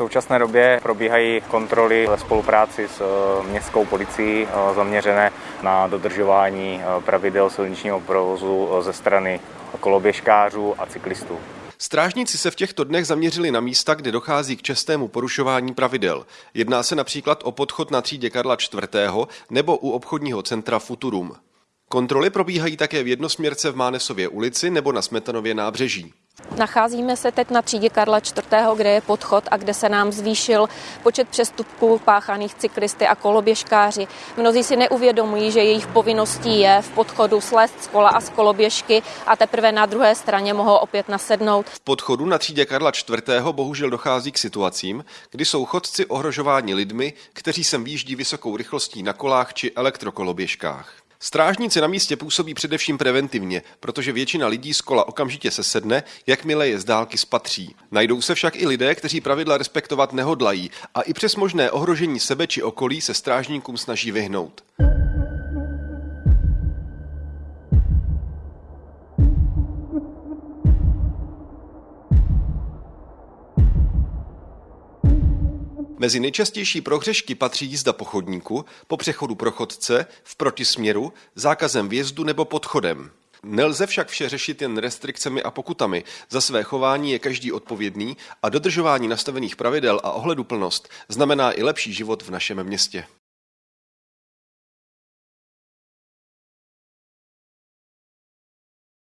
současné době probíhají kontroly ve spolupráci s městskou policií zaměřené na dodržování pravidel silničního provozu ze strany koloběžkářů a cyklistů. Strážníci se v těchto dnech zaměřili na místa, kde dochází k častému porušování pravidel. Jedná se například o podchod na třídě Karla IV. nebo u obchodního centra Futurum. Kontroly probíhají také v jednosměrce v Mánesově ulici nebo na Smetanově nábřeží. Nacházíme se teď na třídě Karla IV., kde je podchod a kde se nám zvýšil počet přestupků páchaných cyklisty a koloběžkáři. Mnozí si neuvědomují, že jejich povinností je v podchodu slést z kola a z koloběžky a teprve na druhé straně mohou opět nasednout. V podchodu na třídě Karla IV. bohužel dochází k situacím, kdy jsou chodci ohrožováni lidmi, kteří sem výjíždí vysokou rychlostí na kolách či elektrokoloběžkách. Strážníci na místě působí především preventivně, protože většina lidí z kola okamžitě sesedne, jakmile je z dálky spatří. Najdou se však i lidé, kteří pravidla respektovat nehodlají a i přes možné ohrožení sebe či okolí se strážníkům snaží vyhnout. Mezi nejčastější prohřešky patří jízda po chodníku, po přechodu pro chodce, v protisměru, zákazem vjezdu nebo podchodem. Nelze však vše řešit jen restrikcemi a pokutami. Za své chování je každý odpovědný a dodržování nastavených pravidel a ohleduplnost znamená i lepší život v našem městě.